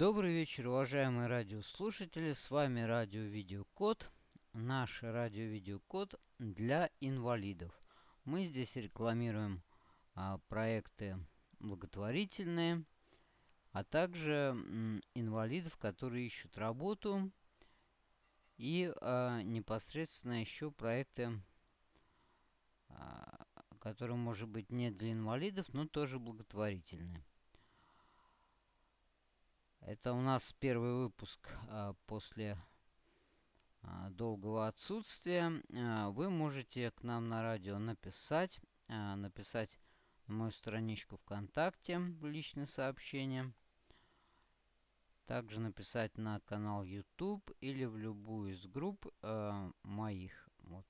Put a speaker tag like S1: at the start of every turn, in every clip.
S1: Добрый вечер, уважаемые радиослушатели. С вами радио-видеокод. Наш радио-видеокод для инвалидов. Мы здесь рекламируем а, проекты благотворительные, а также м, инвалидов, которые ищут работу. И а, непосредственно еще проекты, а, которые, может быть, не для инвалидов, но тоже благотворительные. Это у нас первый выпуск а, после а, долгого отсутствия. А, вы можете к нам на радио написать, написать на мою страничку ВКонтакте личное сообщение. Также написать на канал YouTube или в любую из групп а, моих. Вот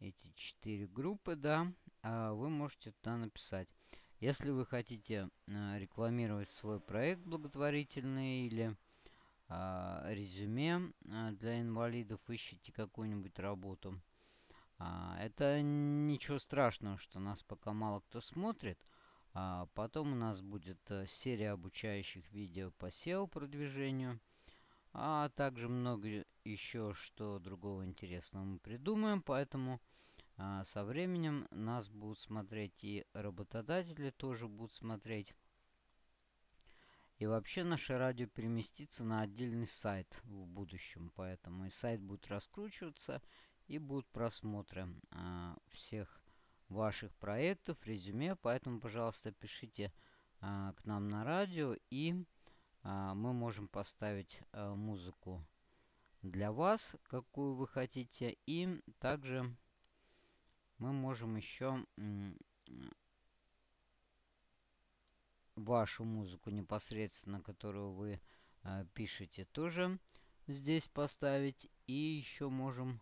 S1: эти четыре группы, да, а, вы можете туда написать. Если вы хотите э, рекламировать свой проект благотворительный или э, резюме э, для инвалидов, ищите какую-нибудь работу. А, это ничего страшного, что нас пока мало кто смотрит. А потом у нас будет э, серия обучающих видео по SEO продвижению. А также много еще что другого интересного мы придумаем. Поэтому а со временем нас будут смотреть и работодатели тоже будут смотреть. И вообще наше радио переместится на отдельный сайт в будущем. Поэтому и сайт будет раскручиваться и будут просмотры а, всех ваших проектов, резюме. Поэтому, пожалуйста, пишите а, к нам на радио и а, мы можем поставить а, музыку для вас, какую вы хотите. И также мы можем еще вашу музыку непосредственно, которую вы э, пишете, тоже здесь поставить. И еще можем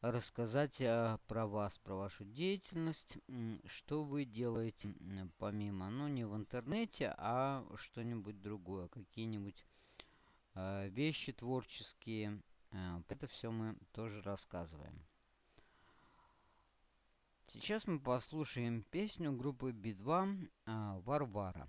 S1: рассказать э, про вас, про вашу деятельность, что вы делаете помимо, ну не в интернете, а что-нибудь другое, какие-нибудь э, вещи творческие. Э, это все мы тоже рассказываем. Сейчас мы послушаем песню группы Би-2 а, «Варвара».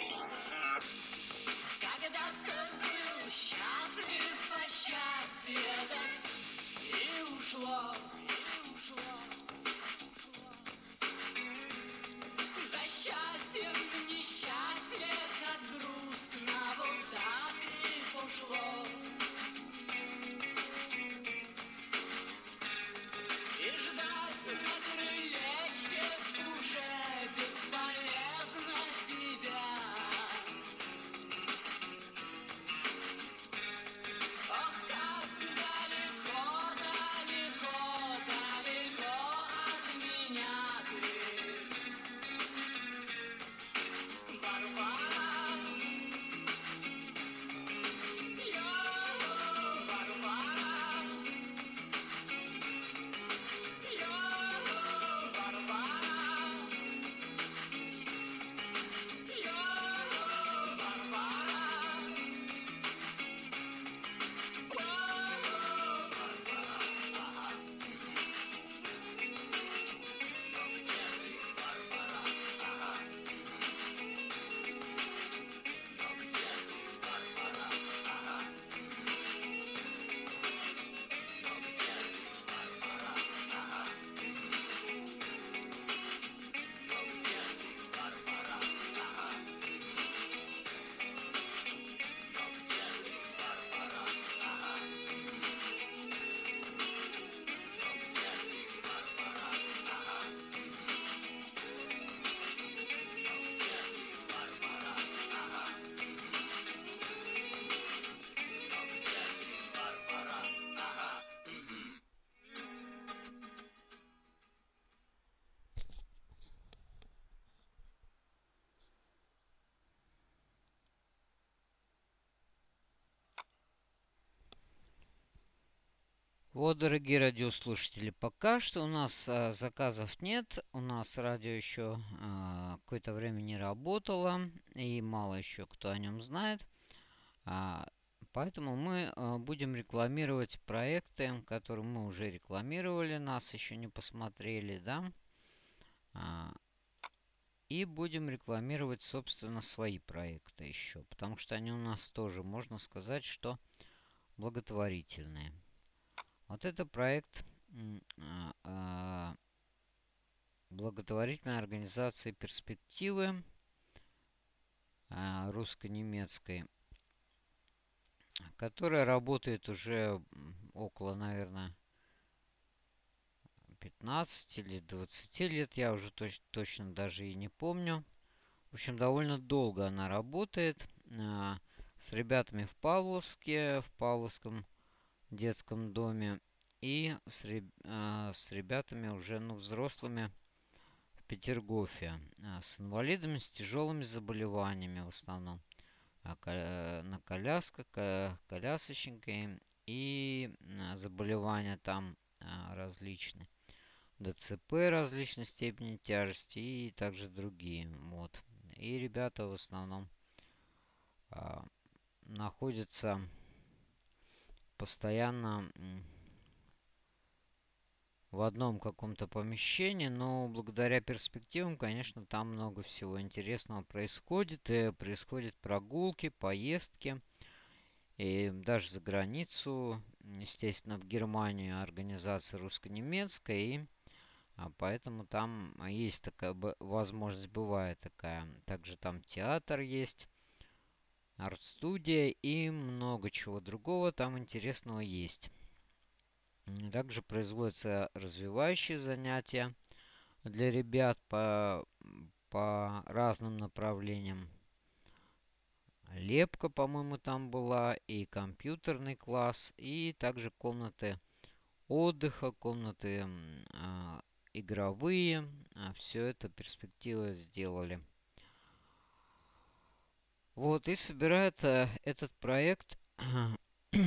S2: Вот,
S1: дорогие радиослушатели, пока что у нас а, заказов нет. У нас радио еще а, какое-то время не работало, и мало еще кто о нем знает. А, поэтому мы а, будем рекламировать проекты, которые мы уже рекламировали, нас еще не посмотрели, да? А, и будем рекламировать, собственно, свои проекты еще, потому что они у нас тоже, можно сказать, что благотворительные. Вот это проект а, а, благотворительной организации «Перспективы» а, русско-немецкой, которая работает уже около, наверное, 15 или 20 лет, я уже точ- точно даже и не помню. В общем, довольно долго она работает с ребятами в Павловске, в Павловском детском доме и с, реб- а, с ребятами уже, ну, взрослыми в Петергофе, а, с инвалидами, с тяжелыми заболеваниями в основном, а, э, на колясках, ко- колясочниками и заболевания там различные. ДЦП различной степени тяжести и также другие. Вот. И ребята в основном находятся постоянно в одном каком-то помещении, но благодаря перспективам, конечно, там много всего интересного происходит. И происходят прогулки, поездки, и даже за границу, естественно, в Германию организация русско-немецкая, и а, поэтому там есть такая возможность, бывает такая. Также там театр есть, арт-студия и много чего другого там интересного есть. Также производятся развивающие занятия для ребят по, по разным направлениям. Лепка, по-моему, там была, и компьютерный класс, и также комнаты отдыха, комнаты а, игровые. Все это перспективы сделали. Вот, и собирает э, этот проект.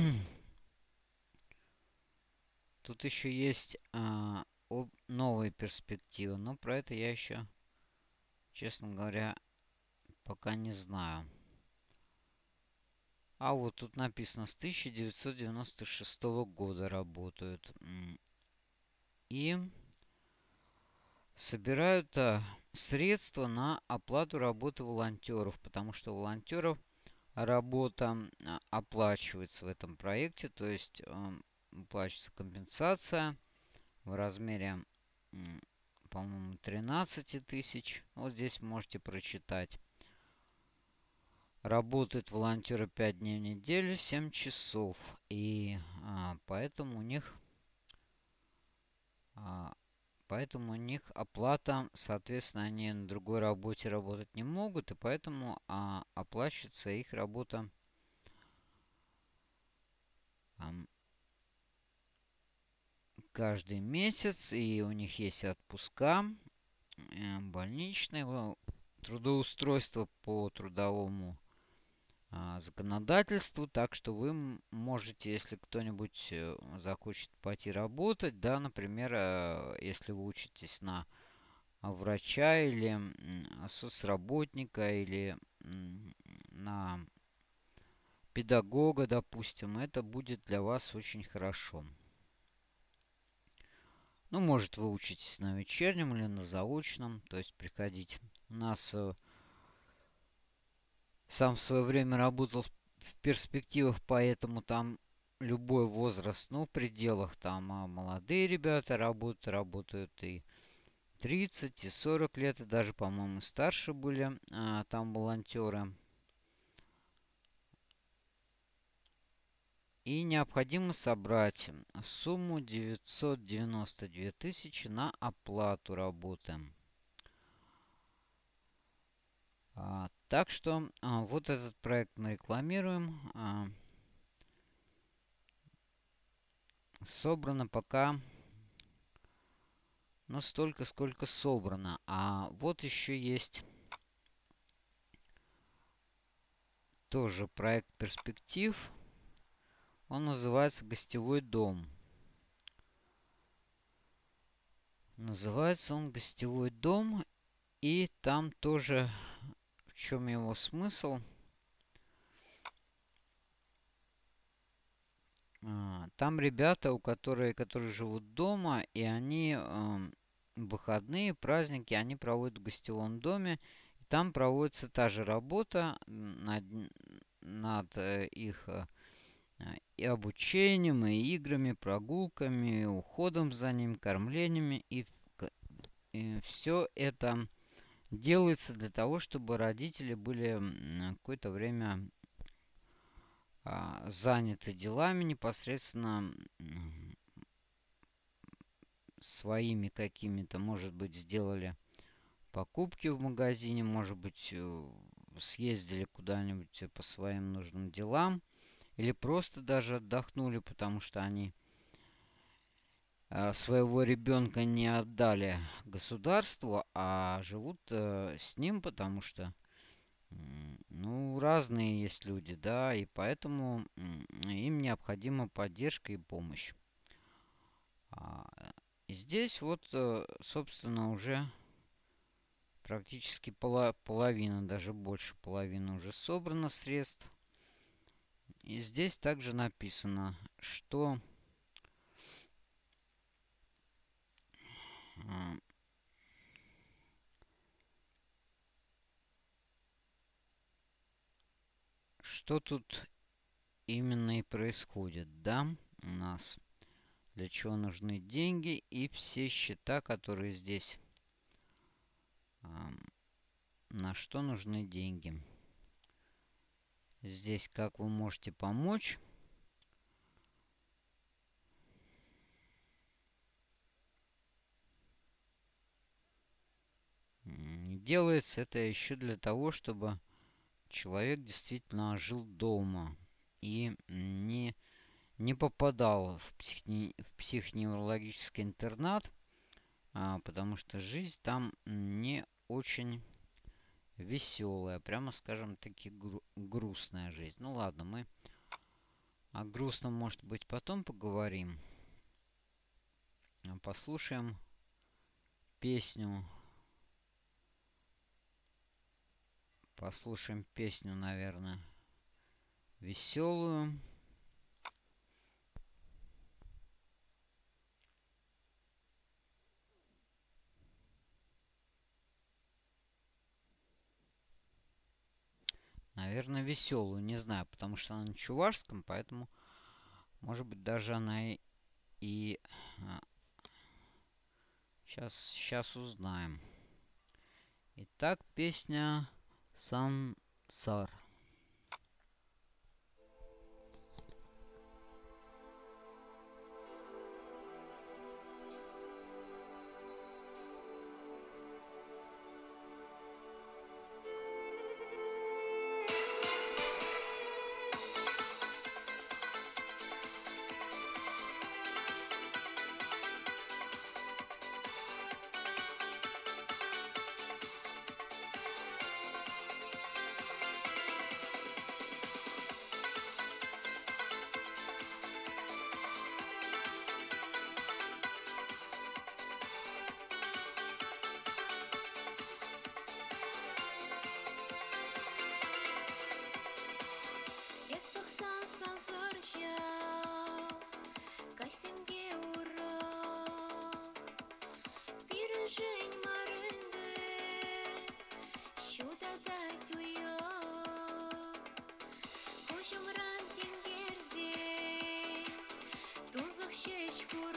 S1: Тут еще есть а, об- новые перспективы, но про это я еще, честно говоря, пока не знаю. А вот тут написано с 1996 года работают. И собирают а, средства на оплату работы волонтеров, потому что волонтеров работа а, оплачивается в этом проекте, то есть оплачивается компенсация в размере, по-моему, 13 тысяч. Вот здесь можете прочитать. Работают волонтеры 5 дней в неделю, 7 часов. И а, поэтому у них а, поэтому у них оплата, соответственно, они на другой работе работать не могут, и поэтому а, оплачивается их работа а, каждый месяц, и у них есть отпуска, э, больничные, трудоустройство по трудовому законодательству, так что вы можете, если кто-нибудь э, захочет пойти работать, да, например, э, если вы учитесь на врача или соцработника или на педагога, допустим, это будет для вас очень хорошо. Ну, может, вы учитесь на вечернем или на заочном, то есть приходить. У нас э, сам в свое время работал в перспективах, поэтому там любой возраст, ну, в пределах там а молодые ребята работают, работают и 30, и 40 лет, и даже, по-моему, старше были а, там волонтеры. И необходимо собрать сумму 992 тысячи на оплату работы. Так что а, вот этот проект мы рекламируем. А, собрано пока ну столько, сколько собрано. А вот еще есть тоже проект перспектив. Он называется «Гостевой дом». Называется он «Гостевой дом». И там тоже чем его смысл? А, там ребята, у которых, которые живут дома, и они э, выходные, праздники, они проводят в гостевом доме. И там проводится та же работа над, над э, их э, и обучением, и играми, прогулками, уходом за ним, кормлениями. И, и все это делается для того, чтобы родители были какое-то время а, заняты делами непосредственно своими какими-то, может быть, сделали покупки в магазине, может быть, э, съездили куда-нибудь по своим нужным делам, или просто даже отдохнули, потому что они своего ребенка не отдали государству, а живут э, с ним, потому что ну, разные есть люди, да, и поэтому им необходима поддержка и помощь. А, и здесь вот, э, собственно, уже практически половина, даже больше половины уже собрано средств. И здесь также написано, что Что тут именно и происходит, да, у нас? Для чего нужны деньги и все счета, которые здесь. На что нужны деньги? Здесь как вы можете помочь? Делается это еще для того, чтобы человек действительно жил дома и не, не попадал в, психне, в психоневрологический интернат, а, потому что жизнь там не очень веселая, прямо скажем таки гру грустная жизнь. Ну ладно, мы о грустном, может быть, потом поговорим. Послушаем песню Послушаем песню, наверное. Веселую. Наверное, веселую, не знаю, потому что она на чувашском, поэтому, может быть, даже она и... А, и сейчас, сейчас узнаем. Итак, песня سمسار te escuro.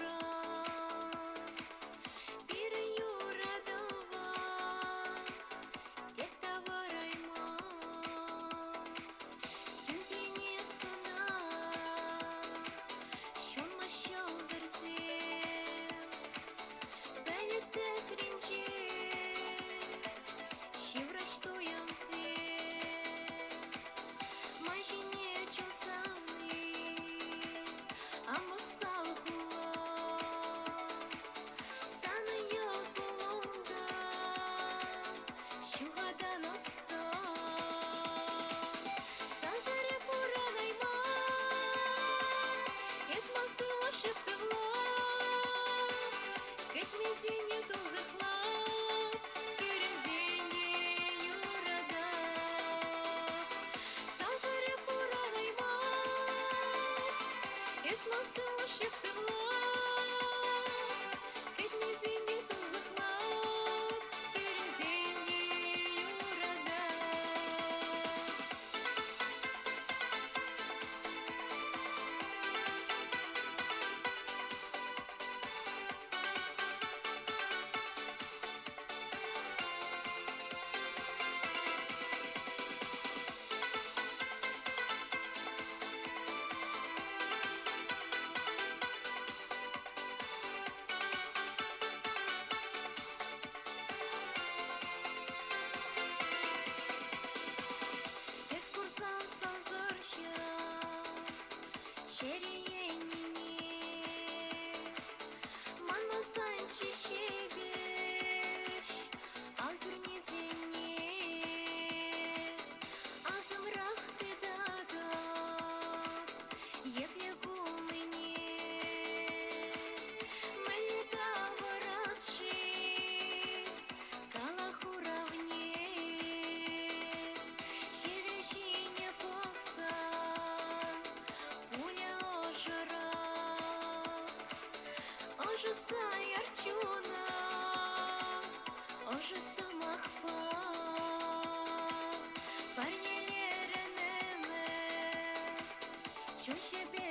S1: 有些变。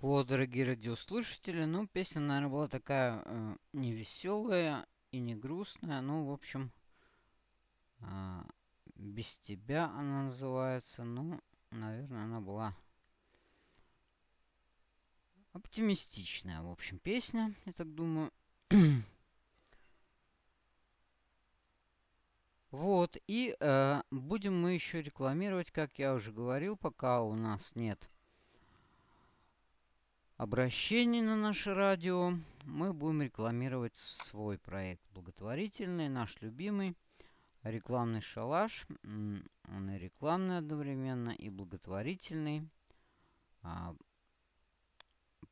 S1: Вот, дорогие радиослушатели, ну, песня, наверное, была такая э, не веселая и не грустная, ну, в общем, э, без тебя она называется, ну, наверное, она была оптимистичная, в общем, песня, я так думаю. Вот, и э, будем мы еще рекламировать, как я уже говорил, пока у нас нет обращений на наше радио, мы будем рекламировать свой проект благотворительный, наш любимый, рекламный шалаш. Он и рекламный одновременно, и благотворительный, а,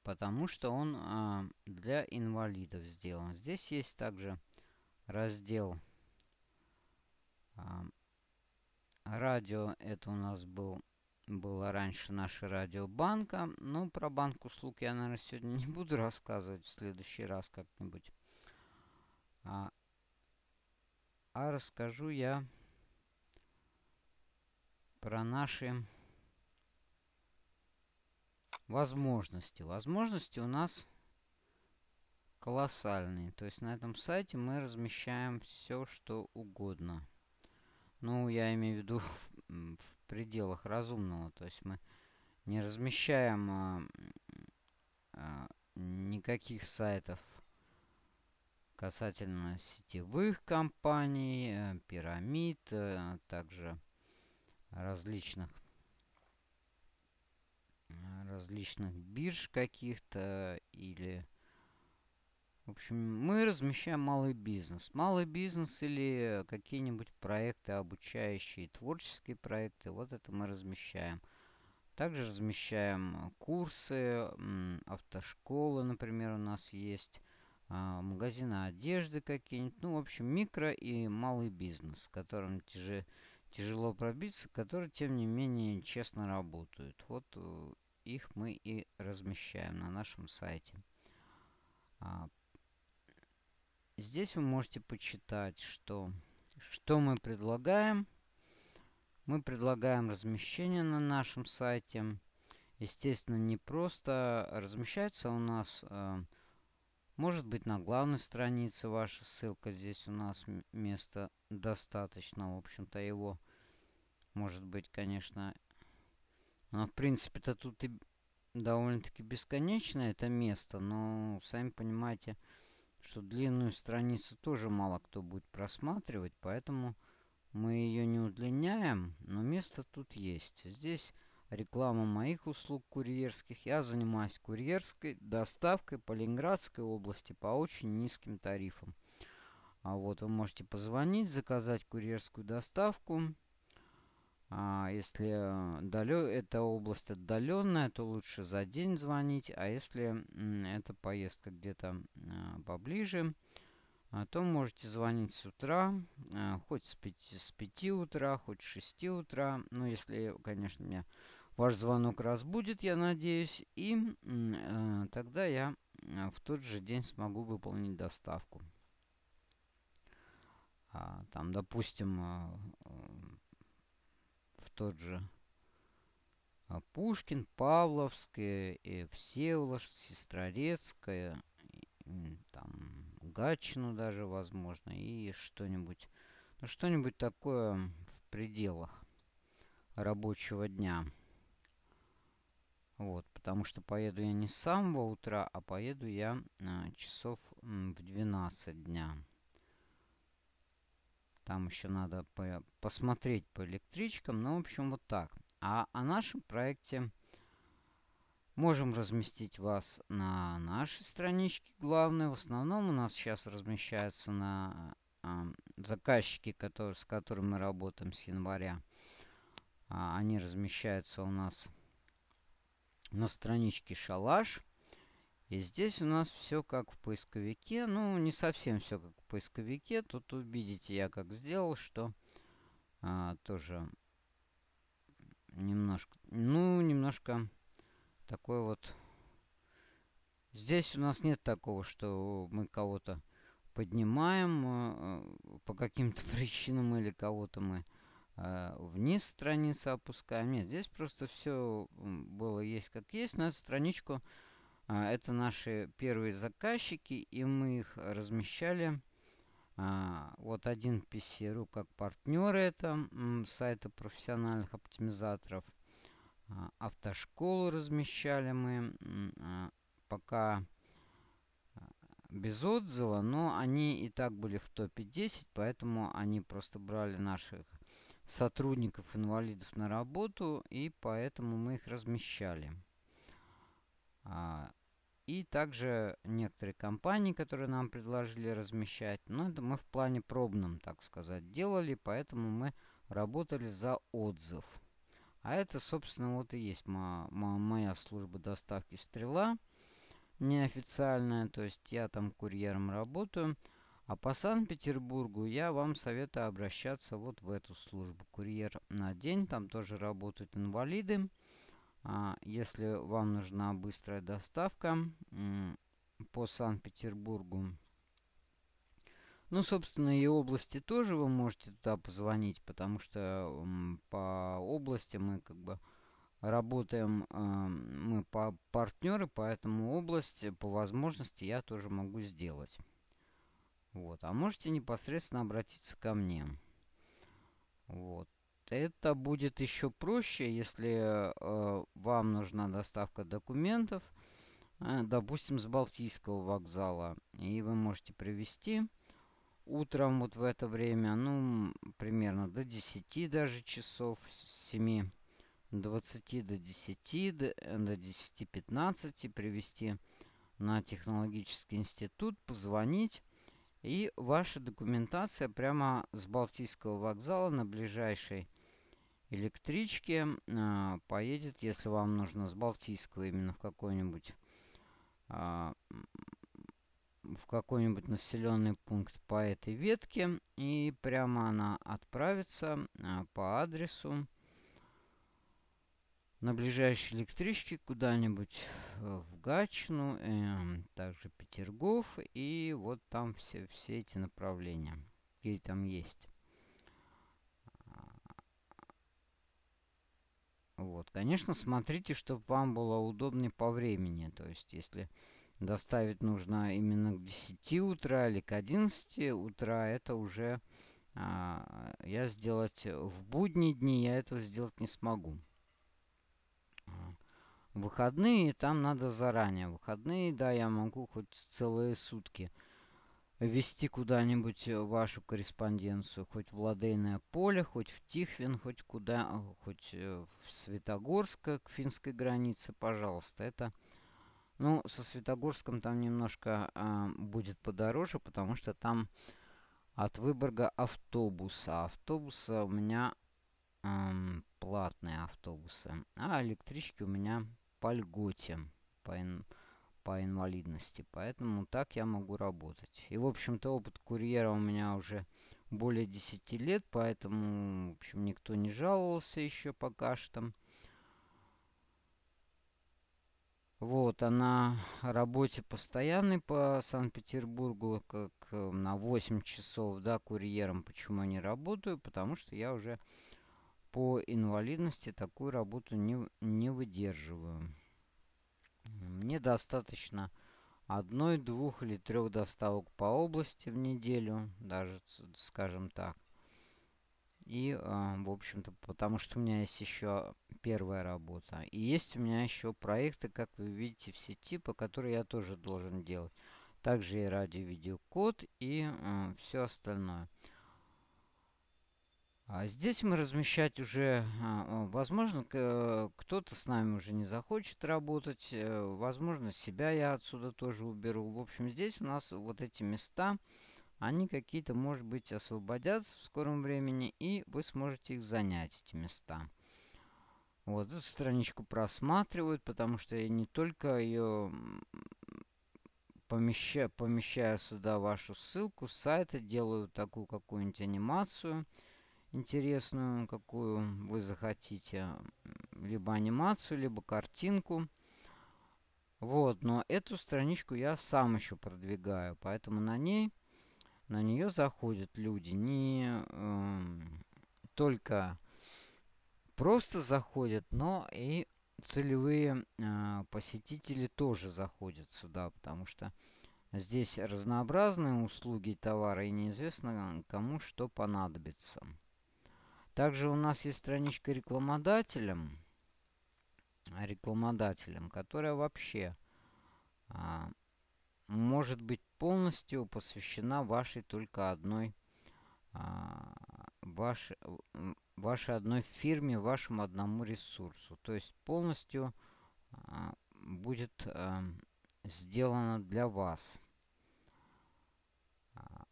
S1: потому что он а, для инвалидов сделан. Здесь есть также раздел Радио это у нас был, было раньше наша радиобанка. Ну, про банк услуг я, наверное, сегодня не буду рассказывать. В следующий раз как-нибудь. А, а расскажу я про наши возможности. Возможности у нас колоссальные. То есть на этом сайте мы размещаем все, что угодно. Ну, я имею в виду в пределах разумного. То есть мы не размещаем а, а, никаких сайтов касательно сетевых компаний, э, пирамид, а также различных различных бирж каких-то или в общем, мы размещаем малый бизнес. Малый бизнес или какие-нибудь проекты, обучающие, творческие проекты, вот это мы размещаем. Также размещаем курсы, автошколы, например, у нас есть, а, магазины одежды какие-нибудь. Ну, в общем, микро и малый бизнес, которым тяжело, пробиться, которые, тем не менее, честно работают. Вот э, их мы и размещаем на нашем сайте. Здесь вы можете почитать, что, что мы предлагаем. Мы предлагаем размещение на нашем сайте. Естественно, не просто размещается у нас, э, может быть, на главной странице ваша ссылка. Здесь у нас места достаточно. В общем-то, его может быть, конечно... Но, в принципе-то тут и довольно-таки бесконечно это место. Но, сами понимаете, что длинную страницу тоже мало кто будет просматривать, поэтому мы ее не удлиняем, но место тут есть. Здесь реклама моих услуг курьерских. Я занимаюсь курьерской доставкой по Ленинградской области по очень низким тарифам. А вот вы можете позвонить, заказать курьерскую доставку. А если далё, эта область отдаленная, то лучше за день звонить. А если эта поездка где-то а, поближе, а, то можете звонить с утра, хоть с 5, с 5 утра, хоть с 6 утра. Ну, если, конечно, меня ваш звонок разбудит, я надеюсь. И э, тогда я в тот же день смогу выполнить доставку. Там, допустим, тот же а, Пушкин, Павловская, и Всеволожск, Сестрорецкая, там Гатчину даже, возможно, и что-нибудь, ну, что-нибудь такое в пределах рабочего дня. Вот, потому что поеду я не с самого утра, а поеду я а, часов в 12 дня. Там еще надо по посмотреть по электричкам. Ну, в общем, вот так. А о нашем проекте можем разместить вас на нашей страничке главной. В основном у нас сейчас размещается на э, заказчики, которые, с которыми мы работаем с января. А, они размещаются у нас на страничке Шалаш. И здесь у нас все как в поисковике. Ну, не совсем все как в поисковике. Тут увидите, я как сделал, что а, тоже немножко, ну, немножко такой вот... Здесь у нас нет такого, что мы кого-то поднимаем э, по каким-то причинам или кого-то мы э, вниз страницы опускаем. Нет, здесь просто все было есть как есть. На эту страничку это наши первые заказчики, и мы их размещали. Э, вот один PC.ru как партнеры это сайта профессиональных оптимизаторов. Автошколу размещали мы. Пока без отзыва, но они и так были в топе 10, поэтому они просто брали наших сотрудников-инвалидов на работу, и поэтому мы их размещали. А, и также некоторые компании, которые нам предложили размещать, но это мы в плане пробном, так сказать, делали, поэтому мы работали за отзыв. А это, собственно, вот и есть моя служба доставки «Стрела» неофициальная, то есть я там курьером работаю. А по Санкт-Петербургу я вам советую обращаться вот в эту службу. Курьер на день, там тоже работают инвалиды. А, если вам нужна быстрая доставка по Санкт-Петербургу, ну, собственно, и области тоже вы можете туда позвонить, потому что по области мы как бы работаем э, мы по партнеры, поэтому область по возможности я тоже могу сделать. Вот. А можете непосредственно обратиться ко мне. Вот. Это будет еще проще, если э, вам нужна доставка документов, э, допустим, с Балтийского вокзала, и вы можете привезти утром вот в это время, ну, примерно до 10 даже часов, с 7 20 до 10, до 10-15 привести на технологический институт, позвонить. И ваша документация прямо с Балтийского вокзала на ближайшей электричке э, поедет, если вам нужно с Балтийского именно в какой-нибудь э, в какой-нибудь населенный пункт по этой ветке. И прямо она отправится э, по адресу на ближайшей электричке куда-нибудь э, в Гатчину, э, также Петергоф, и вот там все, все эти направления, какие там есть. Вот, конечно, смотрите, чтобы вам было удобнее по времени. То есть, если доставить нужно именно к 10 утра или к 11 утра, это уже а, я сделать в будние дни я этого сделать не смогу. Выходные там надо заранее. Выходные, да, я могу хоть целые сутки вести куда-нибудь вашу корреспонденцию. Хоть в Ладейное поле, хоть в Тихвин, хоть куда, хоть э, в Светогорск к финской границе, пожалуйста. Это, ну, со Светогорском там немножко э, будет подороже, потому что там от Выборга автобуса. Автобуса у меня эм, платные автобусы. А электрички у меня по льготе, по, ин, по инвалидности. Поэтому так я могу работать. И, в общем-то, опыт курьера у меня уже более 10 лет, поэтому, в общем, никто не жаловался еще пока что. Вот, а на работе постоянной по Санкт-Петербургу, как э, на 8 часов, да, курьером. Почему я не работаю? Потому что я уже по инвалидности такую работу не, не выдерживаю. Мне достаточно одной, двух или трех доставок по области в неделю, даже, скажем так. И, э, в общем-то, потому что у меня есть еще первая работа. И есть у меня еще проекты, как вы видите, в сети, по которым я тоже должен делать. Также и радио-видеокод и э, все остальное. А здесь мы размещать уже, а, возможно, кто-то с нами уже не захочет работать, э, возможно, себя я отсюда тоже уберу. В общем, здесь у нас вот эти места, они какие-то, может быть, освободятся в скором времени, и вы сможете их занять, эти места. Вот эту страничку просматривают, потому что я не только ее помещаю, помещаю сюда вашу ссылку с сайта, делаю такую какую-нибудь анимацию – интересную, какую вы захотите. Либо анимацию, либо картинку. Вот, но эту страничку я сам еще продвигаю, поэтому на ней, на нее заходят люди не э, только просто заходят, но и целевые э, посетители тоже заходят сюда, потому что здесь разнообразные услуги и товары, и неизвестно кому что понадобится. Также у нас есть страничка рекламодателям, рекламодателям, которая вообще а, может быть полностью посвящена вашей только одной а, вашей, вашей одной фирме, вашему одному ресурсу. То есть полностью а, будет а, сделано для вас. А,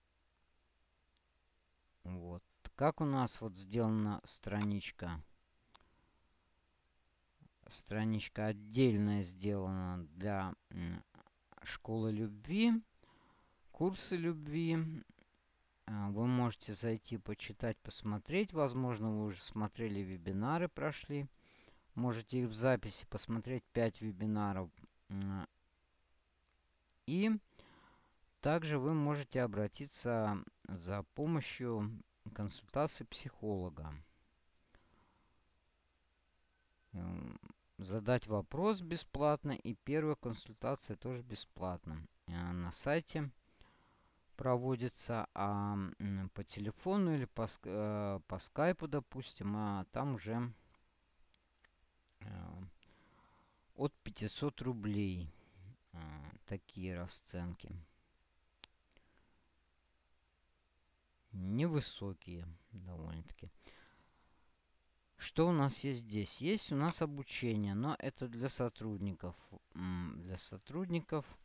S1: вот. Как у нас вот сделана страничка? Страничка отдельная сделана для школы любви, курсы любви. А, вы можете зайти, почитать, посмотреть. Возможно, вы уже смотрели вебинары, прошли. Можете их в записи посмотреть 5 вебинаров. И также вы можете обратиться за помощью консультации психолога. Задать вопрос бесплатно и первая консультация тоже бесплатно. Э, на сайте проводится, а по телефону или по, э, по скайпу, допустим, а там уже э, от 500 рублей такие расценки. Невысокие довольно-таки. Что у нас есть здесь? Есть у нас обучение, но это для сотрудников. Для сотрудников –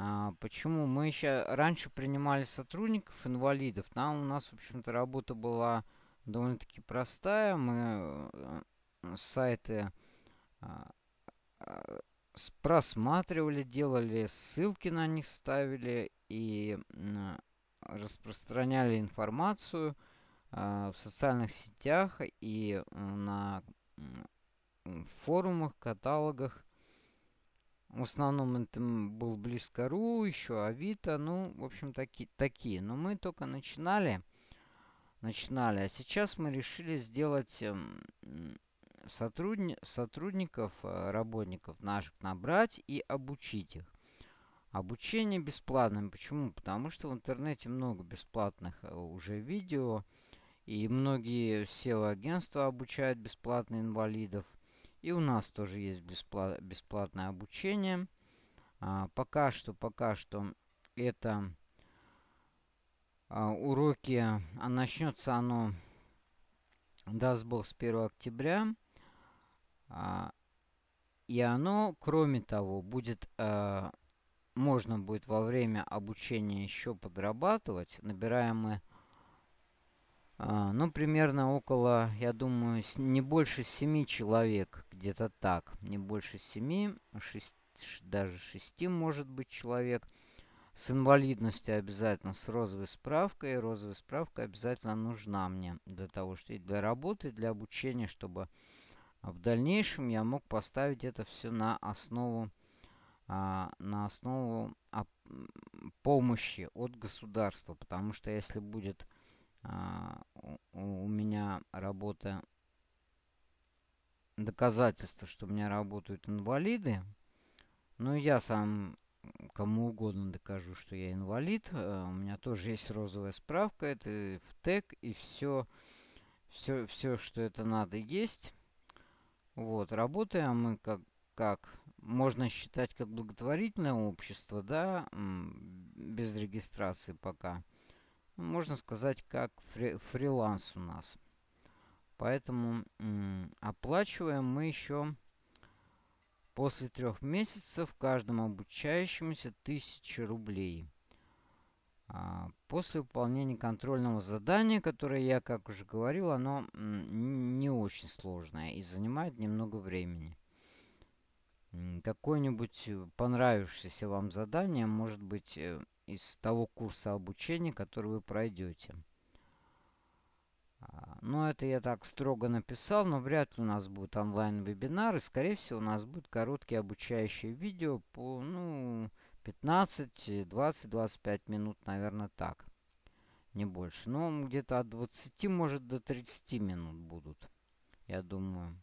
S1: а, почему? Мы еще раньше принимали сотрудников, инвалидов. Там у нас, в общем-то, работа была довольно-таки простая. Мы э, сайты а, а, просматривали, делали ссылки на них, ставили и распространяли информацию в социальных сетях и на форумах, каталогах в основном это был Близко.ру, еще Авито, ну, в общем, таки, такие. Но мы только начинали, начинали. А сейчас мы решили сделать эм, сотрудни сотрудников, э, работников наших набрать и обучить их. Обучение бесплатное. Почему? Потому что в интернете много бесплатных э, уже видео. И многие SEO-агентства обучают бесплатно инвалидов. И у нас тоже есть бесплат, бесплатное обучение. А, пока что, пока что это а, уроки, а начнется оно, даст Бог, с 1 октября. А, и оно, кроме того, будет, а, можно будет во время обучения еще подрабатывать. Набираем мы а, ну, примерно около, я думаю, не больше семи человек, где-то так. Не больше семи, шесть, даже шести может быть человек. С инвалидностью обязательно, с розовой справкой. Розовая справка обязательно нужна мне для того, что и для работы, и для обучения, чтобы в дальнейшем я мог поставить это все на основу, а, на основу помощи от государства. Потому что если будет а, у меня работа доказательство, что у меня работают инвалиды. Ну, я сам кому угодно докажу, что я инвалид. А, у меня тоже есть розовая справка, это в тег и все, все, все, что это надо, есть. Вот, работаем мы как, как можно считать как благотворительное общество, да, без регистрации пока можно сказать, как фри фриланс у нас. Поэтому оплачиваем мы еще после трех месяцев каждому обучающемуся 1000 рублей. А, после выполнения контрольного задания, которое я, как уже говорил, оно не очень сложное и занимает немного времени. Какое-нибудь понравившееся вам задание может быть э, из того курса обучения, который вы пройдете. А, ну, это я так строго написал, но вряд ли у нас будет онлайн-вебинар. И, скорее всего, у нас будет короткие обучающие видео по, ну, 15, 20, 25 минут, наверное, так. Не больше. Но где-то от 20, может, до 30 минут будут, я думаю.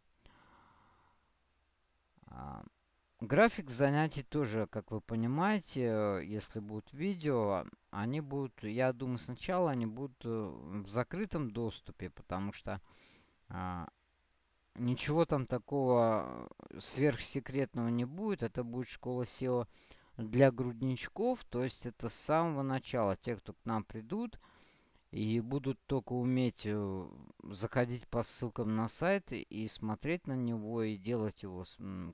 S1: А, график занятий тоже, как вы понимаете, если будут видео, они будут, я думаю, сначала они будут э, в закрытом доступе, потому что а, ничего там такого сверхсекретного не будет. Это будет школа SEO для грудничков, то есть это с самого начала. Те, кто к нам придут и будут только уметь э, заходить по ссылкам на сайт и смотреть на него и делать его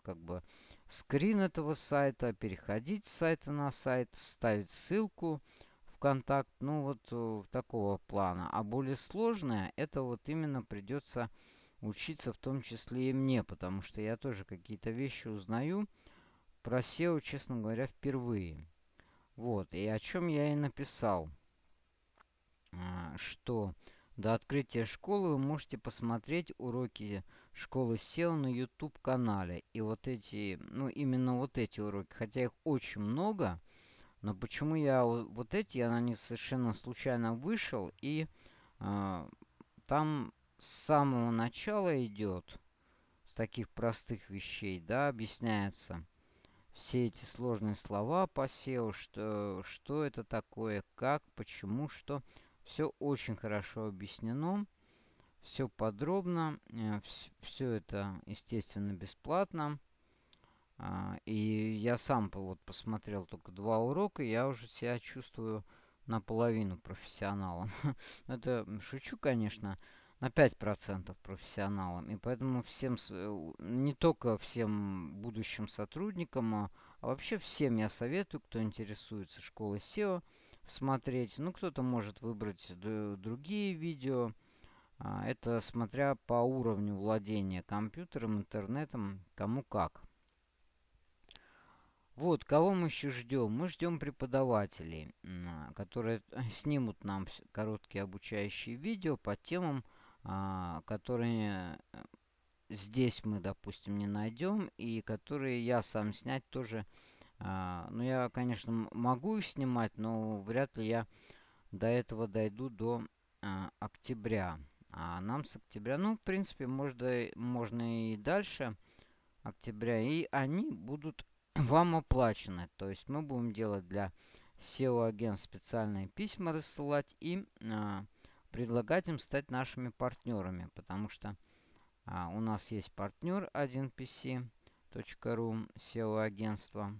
S1: как бы скрин этого сайта, переходить с сайта на сайт, ставить ссылку в контакт, ну вот э, такого плана. А более сложное, это вот именно придется учиться в том числе и мне, потому что я тоже какие-то вещи узнаю про SEO, честно говоря, впервые. Вот, и о чем я и написал, что до открытия школы вы можете посмотреть уроки школы SEO на YouTube-канале. И вот эти, ну именно вот эти уроки, хотя их очень много, но почему я вот эти, я на них совершенно случайно вышел, и э, там с самого начала идет, с таких простых вещей, да, объясняется все эти сложные слова по SEO, что, что это такое, как, почему, что. Все очень хорошо объяснено, все подробно, э, все это, естественно, бесплатно. А, и я сам вот посмотрел только два урока, я уже себя чувствую наполовину профессионалом. Это шучу, конечно на 5% профессионалам. И поэтому всем, э, не только всем будущим сотрудникам, а, а вообще всем я советую, кто интересуется школой SEO, смотреть. Ну, кто-то может выбрать другие видео. А, это смотря по уровню владения компьютером, интернетом, кому как. Вот, кого мы еще ждем? Мы ждем преподавателей, которые снимут нам короткие обучающие видео по темам, а, которые э, здесь мы, допустим, не найдем, и которые я сам снять тоже. А, ну, я, конечно, могу их снимать, но вряд ли я до этого дойду до а, октября. А нам с октября, ну, в принципе, можно, можно и дальше октября, и они будут вам оплачены. То есть мы будем делать для SEO-агент специальные письма рассылать и а, предлагать им стать нашими партнерами, потому что а, у нас есть партнер 1pc.ru, SEO-агентство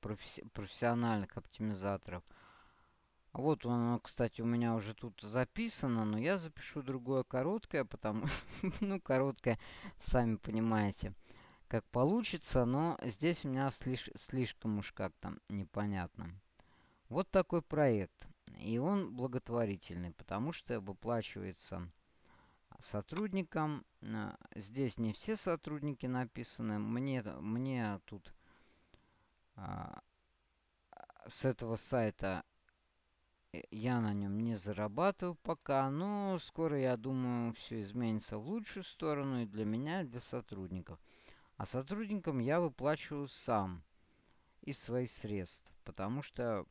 S1: професси профессиональных оптимизаторов. Вот оно, кстати, у меня уже тут записано, но я запишу другое короткое, потому... ну, короткое, сами понимаете, как получится, но здесь у меня слиш слишком уж как-то непонятно. Вот такой проект. И он благотворительный, потому что выплачивается сотрудникам. Э, здесь не все сотрудники написаны. Мне, мне тут а, с этого сайта э, я на нем не зарабатываю пока, но скоро, я думаю, все изменится в лучшую сторону и для меня, и для сотрудников. А сотрудникам я выплачиваю сам из своих средств, потому что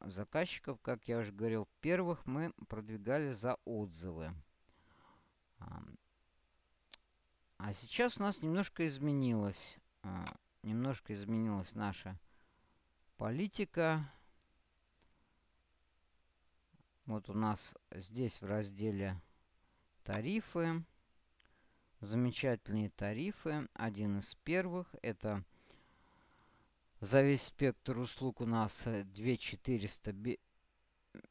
S1: заказчиков, как я уже говорил, первых мы продвигали за отзывы. А сейчас у нас немножко изменилось. Немножко изменилась наша политика. Вот у нас здесь в разделе тарифы. Замечательные тарифы. Один из первых это за весь спектр услуг у нас 2400 э,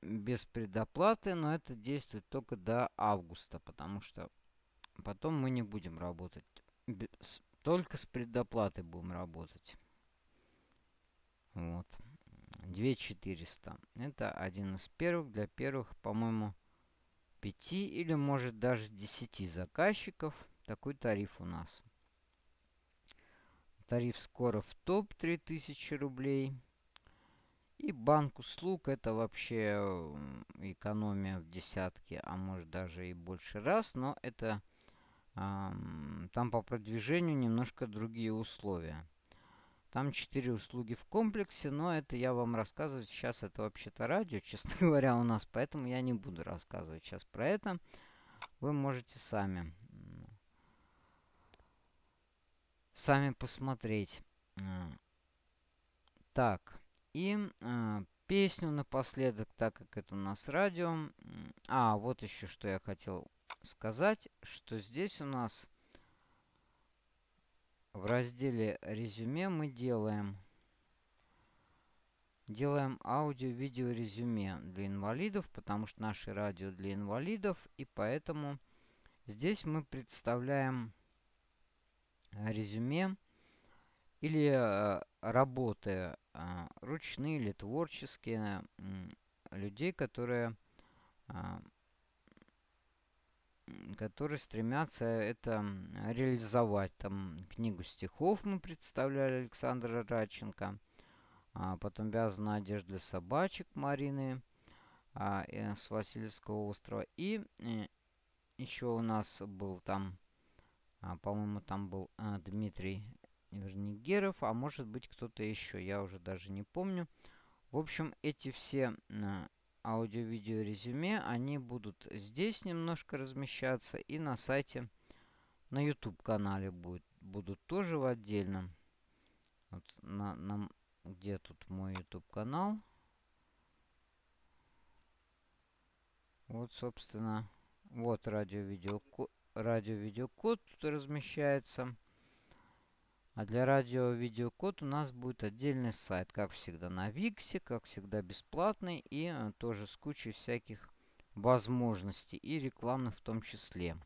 S1: без предоплаты, но это действует только до августа, потому что потом мы не будем работать. Только с предоплатой будем работать. Вот. 2400. Это один из первых. Для первых, по-моему, 5 или может даже 10 заказчиков. Такой тариф у нас. Тариф скоро в топ 3000 рублей. И банк услуг это вообще экономия в десятки, а может даже и больше раз. Но это там по продвижению немножко другие условия. Там четыре услуги в комплексе, но это я вам рассказывать сейчас. Это вообще-то радио, честно говоря, у нас. Поэтому я не буду рассказывать сейчас про это. Вы можете сами, сами посмотреть. Так, и э, песню напоследок, так как это у нас радио. А, вот еще что я хотел сказать, что здесь у нас в разделе резюме мы делаем делаем аудио-видео резюме для инвалидов, потому что наше радио для инвалидов, и поэтому здесь мы представляем резюме или э, работы э, ручные или творческие людей, которые э, которые стремятся это реализовать. Там книгу стихов мы представляли Александра Радченко. А потом вязаная одежда для собачек Марины а, с Васильевского острова. И э, еще у нас был там, а, по-моему, там был а, Дмитрий Вернигеров, а может быть кто-то еще, я уже даже не помню. В общем, эти все аудио-видео резюме, они будут здесь немножко размещаться и на сайте, на YouTube канале будет, будут тоже в отдельном. Вот на, на, где тут мой YouTube канал? Вот, собственно, вот радио-видеокод радио код тут размещается. А для радио-видеокод у нас будет отдельный сайт, как всегда на Виксе, как всегда бесплатный и э, тоже с кучей всяких возможностей и рекламных в том числе.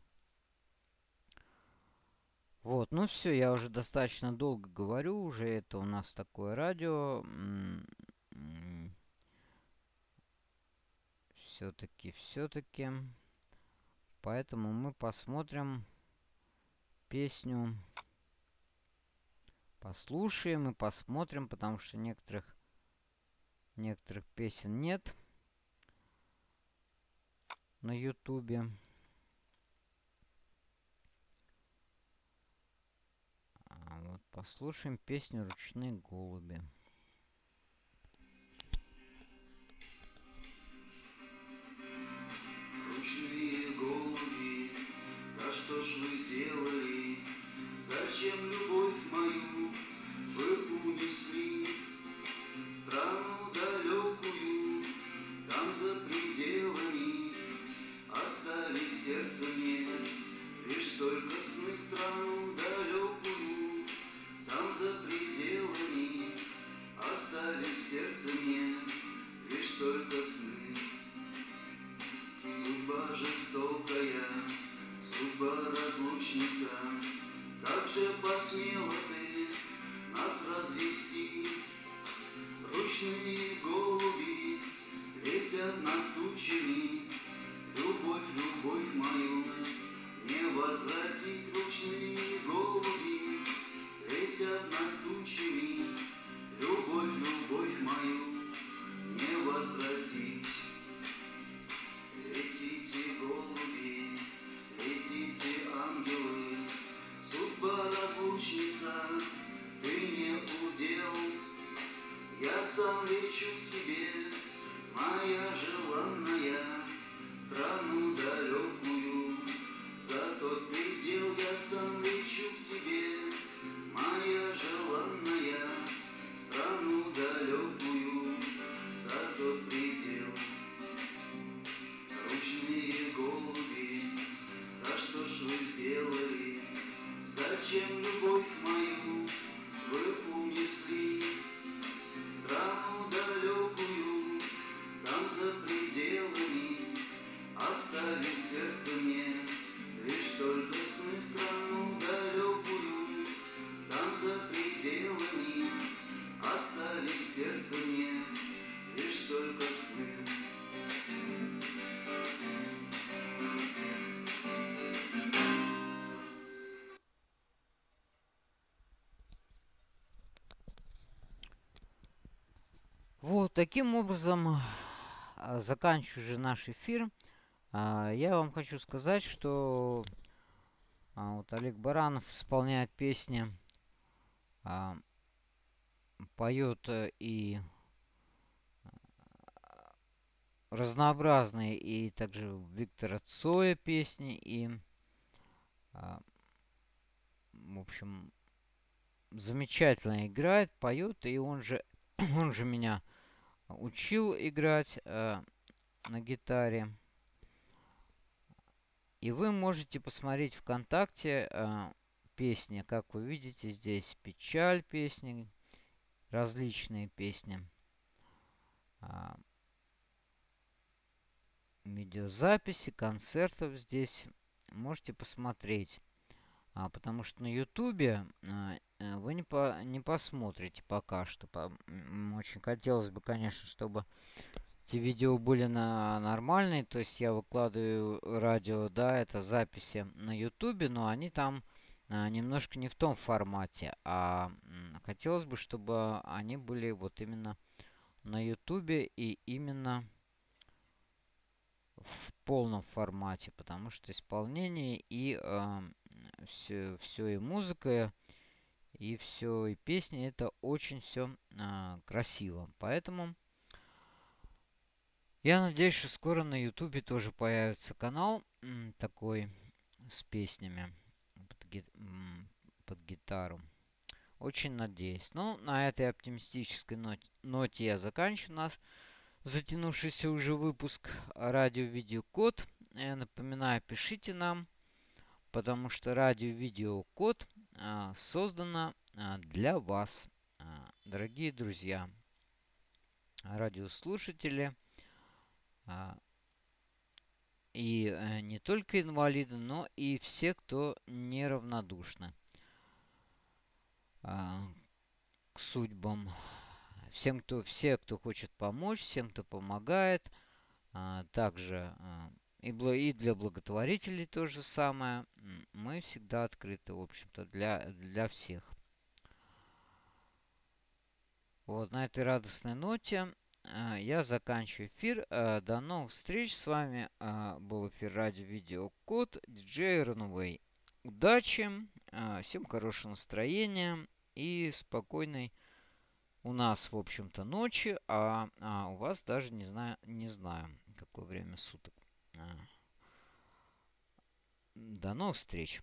S1: Вот, ну все, я уже достаточно долго говорю, уже это у нас такое радио. Все-таки, все-таки. Поэтому мы посмотрим песню послушаем и посмотрим, потому что некоторых, некоторых песен нет на ютубе. А вот послушаем песню «Ручные голуби».
S3: Ручные голуби, да что ж вы сделали? Зачем любовь страну далекую, там за пределами оставив сердце мне лишь только сны в страну далекую, там за пределами оставив сердце мне лишь только сны. Судьба жестокая, судьба разлучница, как же посмела ты нас развести? Ручные
S1: таким образом, а, заканчиваю же наш эфир. А, Я вам хочу сказать, что а, вот Олег Баранов исполняет песни поет э, и разнообразные и также Виктора Цоя песни и в общем замечательно играет, поет и он же он же меня учил играть э, на гитаре. И вы можете посмотреть ВКонтакте э, песни, как вы видите здесь печаль песни, различные песни. Э, видеозаписи концертов здесь можете посмотреть. А, потому что на Ютубе а, вы не, по, не посмотрите пока что. По, очень хотелось бы, конечно, чтобы эти видео были на нормальные. То есть я выкладываю радио, да, это записи на Ютубе, но они там а, немножко не в том формате. А хотелось бы, чтобы они были вот именно на Ютубе и именно в полном формате, потому что исполнение и э, все, все и музыка, и все, и песни, это очень все э, красиво. Поэтому я надеюсь, что скоро на ютубе тоже появится канал такой с песнями под, ги под гитару. Очень надеюсь. Ну, на этой оптимистической ноте, ноте я заканчиваю наш затянувшийся уже выпуск радио-видеокод. Я напоминаю, пишите нам, потому что радио-видеокод а, создано а, для вас, а, дорогие друзья, радиослушатели. И а, не только инвалиды, но и все, кто неравнодушны к судьбам всем, кто, все, кто хочет помочь, всем, кто помогает. Также и, и для благотворителей то же самое. Мы всегда открыты, в общем-то, для, для всех. Вот на этой радостной ноте а, я заканчиваю эфир. А, до новых встреч. С вами а, был эфир радио видео код диджей Runway. Удачи, всем хорошего настроения и спокойной у нас, в общем-то, ночи, а, а у вас даже не знаю, не знаю, какое время суток. До новых встреч!